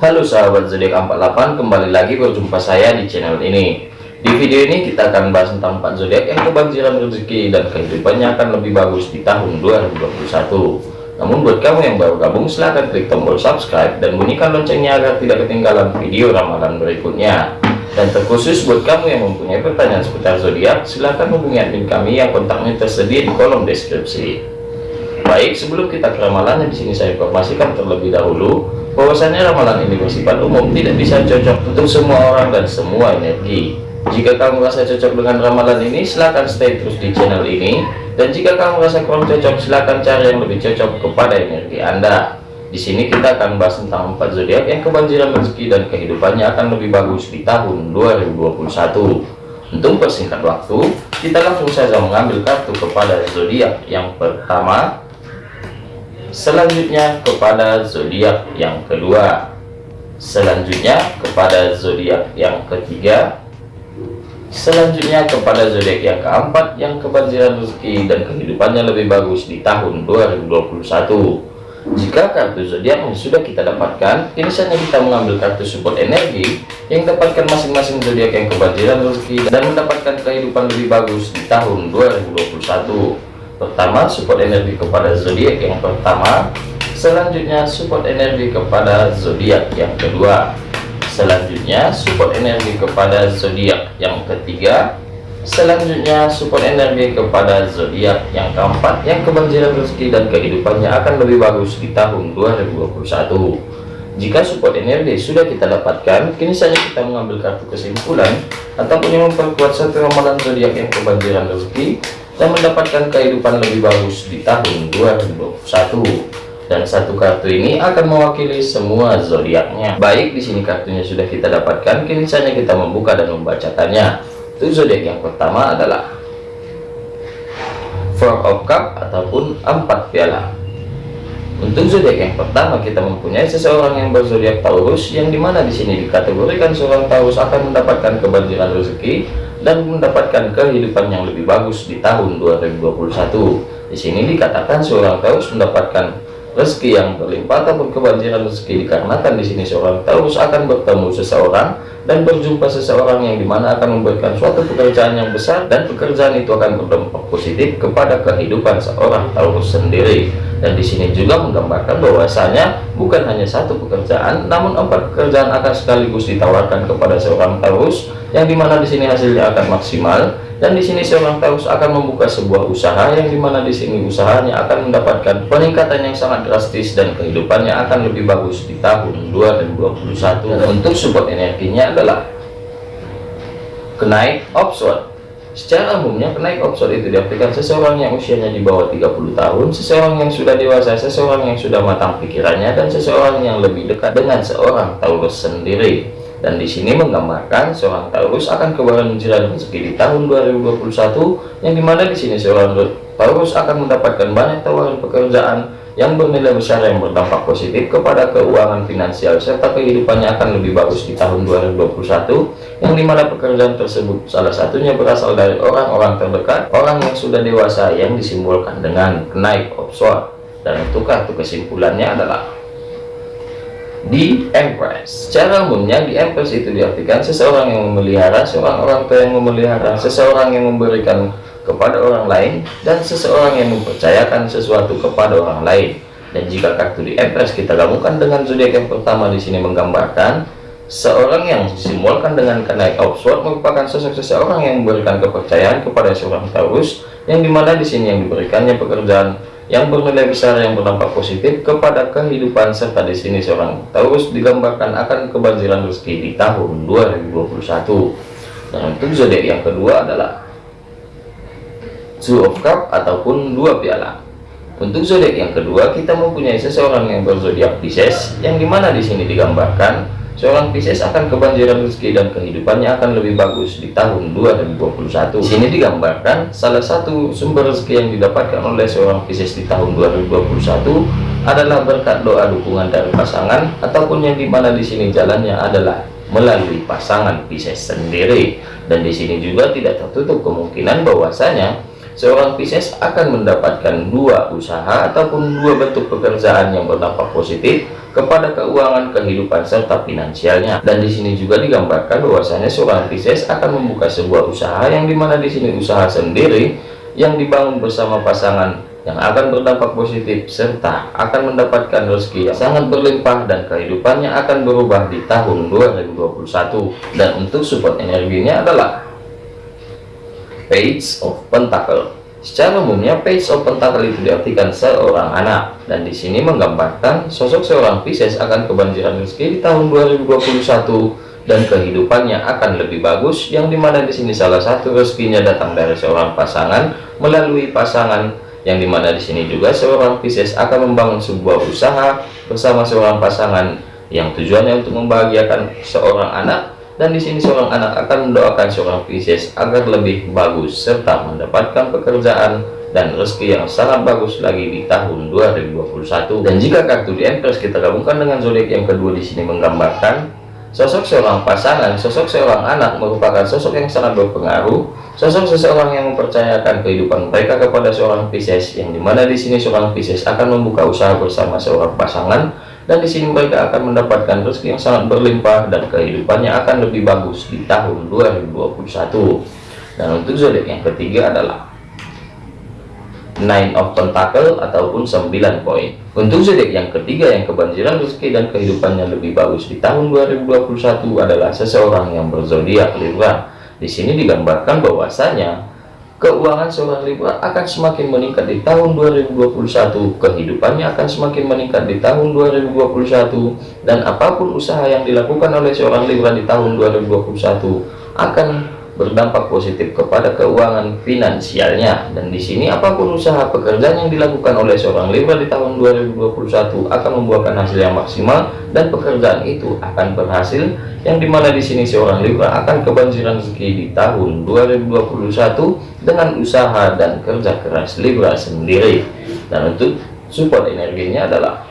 Halo sahabat zodiak 48 kembali lagi berjumpa saya di channel ini. Di video ini kita akan bahas tentang 4 zodiak yang kebanjiran rezeki dan kehidupannya akan lebih bagus di tahun 2021 namun buat kamu yang baru gabung silahkan klik tombol subscribe dan bunyikan loncengnya agar tidak ketinggalan video ramalan berikutnya. Dan terkhusus buat kamu yang mempunyai pertanyaan seputar zodiak silahkan hubungi admin kami yang kontaknya tersedia di kolom deskripsi. Baik sebelum kita ke ramalannya di sini saya informasikan terlebih dahulu bahwasannya ramalan ini bersifat umum tidak bisa cocok untuk semua orang dan semua energi. Jika kamu merasa cocok dengan ramalan ini silahkan stay terus di channel ini. Dan jika kamu merasa kurang cocok silahkan cari yang lebih cocok kepada energi anda. Di sini kita akan bahas tentang empat zodiak yang kebanjiran rezeki dan kehidupannya akan lebih bagus di tahun 2021 untuk persingkat waktu kita langsung saja mengambil kartu kepada zodiak yang pertama selanjutnya kepada zodiak yang kedua. Selanjutnya kepada zodiak yang ketiga. Selanjutnya kepada zodiak yang keempat yang kebanjiran rezeki dan kehidupannya lebih bagus di tahun 2021 jika kartu zodiak yang sudah kita dapatkan ini saatnya kita mengambil kartu support energi yang dapatkan masing-masing zodiak yang kebanjiran rezeki dan mendapatkan kehidupan lebih bagus di tahun 2021 pertama support energi kepada zodiak yang pertama. Selanjutnya support energi kepada zodiak yang kedua. Selanjutnya support energi kepada zodiak yang ketiga. Selanjutnya support energi kepada zodiak yang keempat. Yang kebanjiran rezeki dan kehidupannya akan lebih bagus di tahun 2021 jika support energi sudah kita dapatkan kini saja kita mengambil kartu kesimpulan ataupun yang memperkuat satu ramalan zodiak yang kebanjiran rezeki dan mendapatkan kehidupan lebih bagus di tahun 2021 dan satu kartu ini akan mewakili semua zodiaknya. Baik di sini kartunya sudah kita dapatkan. Kini saja kita membuka dan membacakannya untuk zodiak yang pertama adalah Four of Cup ataupun empat piala. Untuk zodiak yang pertama kita mempunyai seseorang yang berzodiak Taurus yang di mana di sini dikategorikan seorang Taurus akan mendapatkan kebanjiran rezeki dan mendapatkan kehidupan yang lebih bagus di tahun 2021 di sini dikatakan seorang Taurus mendapatkan rezeki yang berlimpah ataupun kebanjiran rezeki. Dikarenakan di sini seorang Taurus akan bertemu seseorang dan berjumpa seseorang yang di mana akan memberikan suatu pekerjaan yang besar dan pekerjaan itu akan berdampak positif kepada kehidupan seorang Taurus sendiri. Dan di sini juga menggambarkan bahwasanya bukan hanya satu pekerjaan namun empat pekerjaan akan sekaligus ditawarkan kepada seorang Taurus yang di mana di sini hasilnya akan maksimal. Dan di sini seorang Taurus akan membuka sebuah usaha yang di mana di sini usahanya akan mendapatkan peningkatan yang sangat drastis dan kehidupannya akan lebih bagus di tahun 2021 dan untuk support energinya adalah kenaik offshore Secara umumnya kenaik offshore itu diartikan seseorang yang usianya di bawah 30 tahun, seseorang yang sudah dewasa, seseorang yang sudah matang pikirannya, dan seseorang yang lebih dekat dengan seorang Taurus sendiri. Dan di sini menggambarkan seorang Taurus akan kebanjiran rezeki di tahun 2021, yang di mana di sini seorang Taurus akan mendapatkan banyak tawaran pekerjaan yang bernilai besar yang berdampak positif kepada keuangan finansial serta kehidupannya akan lebih bagus di tahun 2021 yang di mana pekerjaan tersebut salah satunya berasal dari orang-orang terdekat orang yang sudah dewasa yang disimbolkan dengan kenaik offshore dan untuk kartu kesimpulannya adalah di Empress. Secara umumnya di Empress itu diartikan seseorang yang memelihara seorang orang yang memelihara seseorang yang memberikan kepada orang lain dan seseorang yang mempercayakan sesuatu kepada orang lain. Dan jika kartu di Empress kita gabungkan dengan zodiak yang pertama di sini menggambarkan seorang yang disimbolkan dengan kenaik offshore merupakan sosok seseorang yang memberikan kepercayaan kepada seorang Taurus yang di mana di sini yang diberikannya pekerjaan yang bernilai besar yang berdampak positif kepada kehidupan serta di sini seorang Taurus digambarkan akan kebanjiran rezeki di tahun 2021 dan untuk zodiak yang kedua adalah Two of Cup ataupun dua piala. Untuk zodiak yang kedua, kita mempunyai seseorang yang berzodiak Pisces, yang di mana di sini digambarkan seorang Pisces akan kebanjiran rezeki dan kehidupannya akan lebih bagus di tahun 2021. Di sini digambarkan salah satu sumber rezeki yang didapatkan oleh seorang Pisces di tahun 2021 adalah berkat doa dukungan dari pasangan ataupun yang di mana di sini jalannya adalah melalui pasangan Pisces sendiri dan di sini juga tidak tertutup kemungkinan bahwasanya seorang Pisces akan mendapatkan dua usaha ataupun dua bentuk pekerjaan yang berdampak positif kepada keuangan kehidupan serta finansialnya. Dan di sini juga digambarkan bahwasanya seorang Pisces akan membuka sebuah usaha yang di mana di sini usaha sendiri yang dibangun bersama pasangan yang akan berdampak positif serta akan mendapatkan rezeki yang sangat berlimpah dan kehidupannya akan berubah di tahun 2021 dan untuk support energinya adalah Page of Pentacle. Secara umumnya page of pentacle itu diartikan seorang anak. Dan di sini menggambarkan sosok seorang Pisces akan kebanjiran rezeki di tahun 2021 dan kehidupannya akan lebih bagus yang di mana di sini salah satu rezekinya datang dari seorang pasangan melalui pasangan yang di mana di sini juga seorang Pisces akan membangun sebuah usaha bersama seorang pasangan yang tujuannya untuk membahagiakan seorang anak dan di sini seorang anak akan mendoakan seorang Pisces agar lebih bagus serta mendapatkan pekerjaan dan rezeki yang sangat bagus lagi di tahun 2021 dan jika kartu di Empress kita gabungkan dengan zodiak yang kedua di sini menggambarkan sosok seorang pasangan sosok seorang anak merupakan sosok yang sangat berpengaruh sosok seseorang yang mempercayakan kehidupan mereka kepada seorang Pisces yang di mana di sini seorang Pisces akan membuka usaha bersama seorang pasangan dan di sini mereka akan mendapatkan rezeki yang sangat berlimpah dan kehidupannya akan lebih bagus di tahun 2021 dan untuk zodiak yang ketiga adalah Nine of Pentacle ataupun 9 poin untuk zodiak yang ketiga yang kebanjiran rezeki dan kehidupannya lebih bagus di tahun 2021 adalah seseorang yang berzodiak Libra. Di sini digambarkan bahwasanya keuangan seorang Libra akan semakin meningkat di tahun 2021 kehidupannya akan semakin meningkat di tahun 2021 dan apa pun usaha yang dilakukan oleh seorang Libra di tahun 2021 akan berdampak positif kepada keuangan finansialnya. Dan di sini apa pun usaha pekerjaan yang dilakukan oleh seorang Libra di tahun 2021 akan membuahkan hasil yang maksimal dan pekerjaan itu akan berhasil yang di mana di sini seorang Libra akan kebanjiran rezeki di tahun 2021 dengan usaha dan kerja keras Libra sendiri. Dan untuk support energinya adalah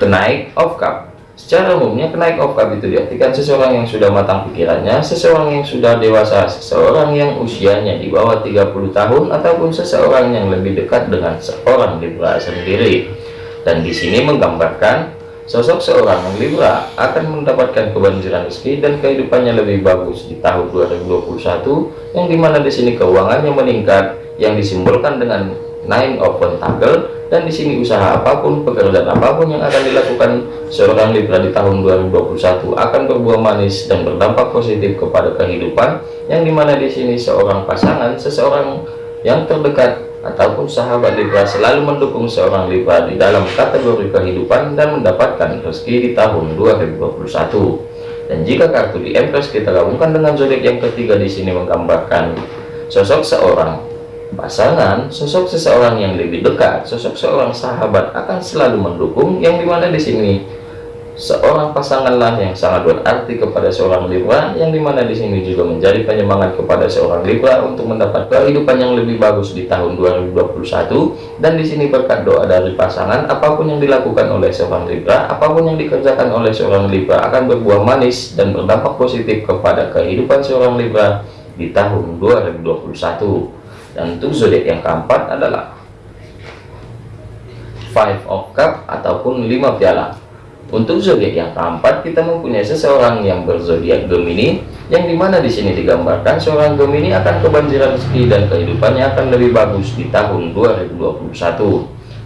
kenaik of cup Secara umumnya kenaik cup itu diartikan seseorang yang sudah matang pikirannya, seseorang yang sudah dewasa, seseorang yang usianya di bawah 30 tahun ataupun seseorang yang lebih dekat dengan seorang Libra sendiri. Dan di sini menggambarkan sosok seorang Libra akan mendapatkan kebanjiran rezeki dan kehidupannya lebih bagus di tahun 2021 yang di mana di sini keuangannya meningkat yang disimbolkan dengan nine of pentacle dan di sini usaha apa pun pekerjaan apa pun yang akan dilakukan seorang Libra di tahun 2021 akan berbuah manis dan berdampak positif kepada kehidupan yang di mana di sini seorang pasangan seseorang yang terdekat ataupun sahabat Libra selalu mendukung seorang Libra di dalam kategori kehidupan dan mendapatkan rezeki di tahun 2021 dan jika kartu di Empress kita gabungkan dengan zodiak yang ketiga di sini menggambarkan sosok seorang pasangan sosok seseorang yang lebih dekat sosok seorang sahabat akan selalu mendukung yang di mana di sini. Seorang pasanganlah yang sangat berarti kepada seorang Libra yang di mana di sini juga menjadi penyemangat kepada seorang Libra untuk mendapat kehidupan yang lebih bagus di tahun 2021 dan di sini berkat doa dari pasangan apa pun yang dilakukan oleh seorang Libra apa pun yang dikerjakan oleh seorang Libra akan berbuah manis dan berdampak positif kepada kehidupan seorang Libra di tahun 2021 dan untuk zodiak yang keempat adalah five of cup ataupun lima piala. Untuk zodiak yang keempat kita mempunyai seseorang yang berzodiak Gemini yang di mana di sini digambarkan seorang Gemini akan kebanjiran rezeki dan kehidupannya akan lebih bagus di tahun 2021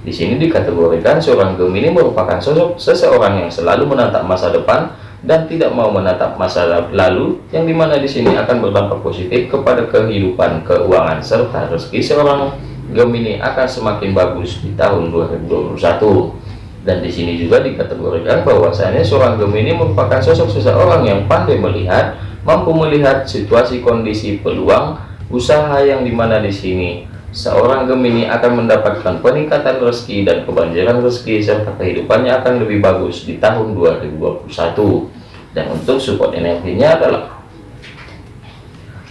di sini dikategorikan seorang Gemini merupakan sosok seseorang yang selalu menatap masa depan dan tidak mau menatap masa lalu yang di mana di sini akan berdampak positif kepada kehidupan keuangan serta rezeki seorang Gemini akan semakin bagus di tahun 2021 dan di sini juga dikategorikan bahwasanya seorang Gemini merupakan sosok seseorang yang pandai melihat mampu melihat situasi kondisi peluang usaha yang di mana di sini seorang Gemini akan mendapatkan peningkatan rezeki dan kebanjiran rezeki serta kehidupannya akan lebih bagus di tahun 2021 dan untuk support energinya adalah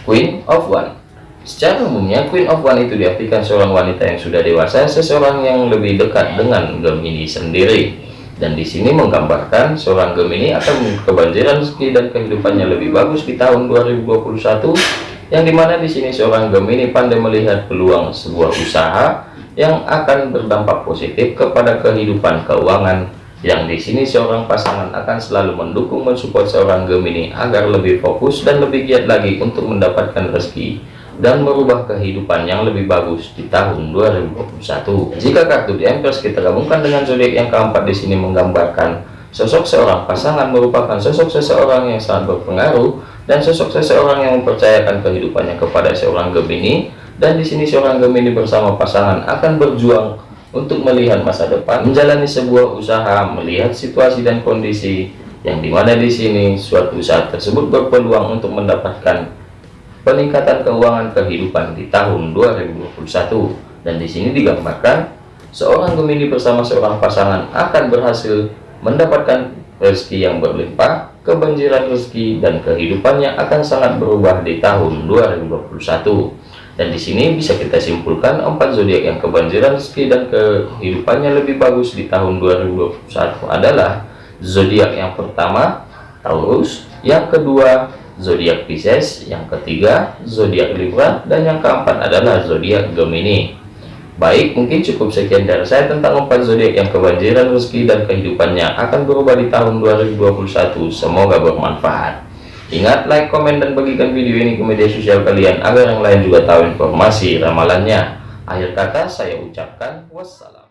Queen of One. Secara umumnya Queen of One itu diartikan seorang wanita yang sudah dewasa seseorang yang lebih dekat dengan Gemini sendiri. Dan di sini menggambarkan seorang Gemini akan kebanjiran rezeki dan kehidupannya lebih bagus di tahun 2021 yang di mana di sini seorang Gemini pandai melihat peluang sebuah usaha yang akan berdampak positif kepada kehidupan keuangan yang di sini seorang pasangan akan selalu mendukung mensupport seorang Gemini agar lebih fokus dan lebih giat lagi untuk mendapatkan rezeki dan merubah kehidupan yang lebih bagus di tahun 2021. Jika kartu di Empress kita gabungkan dengan zodiak yang keempat di sini menggambarkan sosok seorang pasangan merupakan sosok seseorang yang sangat berpengaruh dan sosok seseorang yang mempercayakan kehidupannya kepada seorang Gemini dan di sini seorang Gemini bersama pasangan akan berjuang untuk melihat masa depan, menjalani sebuah usaha, melihat situasi dan kondisi yang di mana di sini suatu saat tersebut berpeluang untuk mendapatkan peningkatan keuangan kehidupan di tahun 2021 dan di sini digambarkan seorang Gemini bersama seorang pasangan akan berhasil mendapatkan rezeki yang berlimpah kebanjiran rezeki dan kehidupannya akan sangat berubah di tahun 2021 dan di sini bisa kita simpulkan empat zodiak yang kebanjiran rezeki dan kehidupannya lebih bagus di tahun 2021 adalah zodiak yang pertama Taurus, yang kedua zodiak Pisces, yang ketiga zodiak Libra, dan yang keempat adalah zodiak Gemini. Baik, mungkin cukup sekian dari saya tentang empat zodiak yang kebanjiran rezeki dan kehidupannya akan berubah di tahun 2021. Semoga bermanfaat. Ingat like, komen, dan bagikan video ini ke media sosial kalian agar yang lain juga tahu informasi ramalannya. Akhir kata saya ucapkan wassalam.